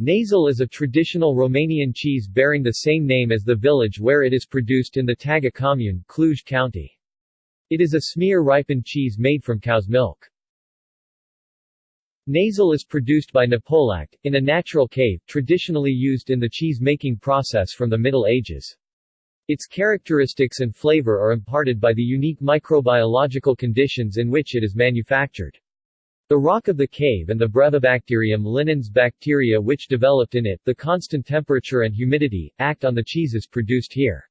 Nasal is a traditional Romanian cheese bearing the same name as the village where it is produced in the Taga commune, Cluj County. It is a smear-ripened cheese made from cow's milk. Nasal is produced by Napolact, in a natural cave, traditionally used in the cheese-making process from the Middle Ages. Its characteristics and flavor are imparted by the unique microbiological conditions in which it is manufactured. The rock of the cave and the Brevibacterium linens bacteria which developed in it, the constant temperature and humidity, act on the cheeses produced here.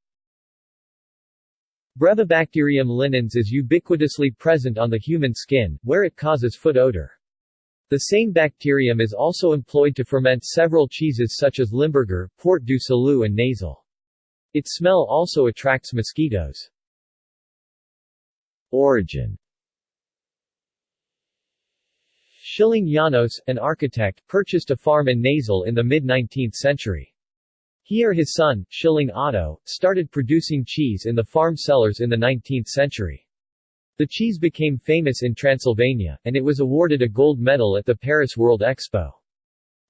Brevibacterium linens is ubiquitously present on the human skin, where it causes foot odor. The same bacterium is also employed to ferment several cheeses such as Limburger, Port du Salut and Nasal. Its smell also attracts mosquitoes. Origin Schilling Janos, an architect, purchased a farm in Nasal in the mid-19th century. He or his son, Schilling Otto, started producing cheese in the farm cellars in the 19th century. The cheese became famous in Transylvania, and it was awarded a gold medal at the Paris World Expo.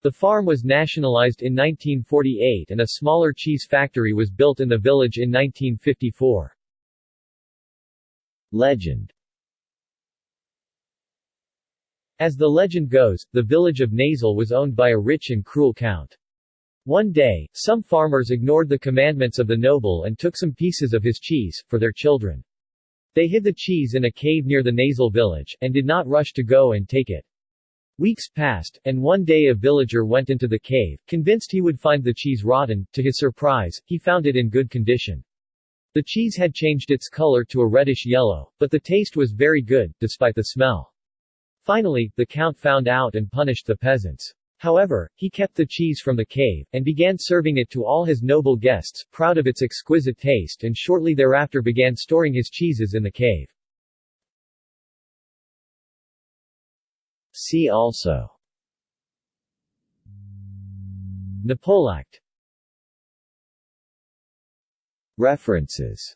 The farm was nationalized in 1948 and a smaller cheese factory was built in the village in 1954. Legend As the legend goes, the village of Nasal was owned by a rich and cruel count. One day, some farmers ignored the commandments of the noble and took some pieces of his cheese, for their children. They hid the cheese in a cave near the Nasal village, and did not rush to go and take it. Weeks passed, and one day a villager went into the cave, convinced he would find the cheese rotten. To his surprise, he found it in good condition. The cheese had changed its color to a reddish yellow, but the taste was very good, despite the smell. Finally, the count found out and punished the peasants. However, he kept the cheese from the cave, and began serving it to all his noble guests, proud of its exquisite taste and shortly thereafter began storing his cheeses in the cave. See also Napolact References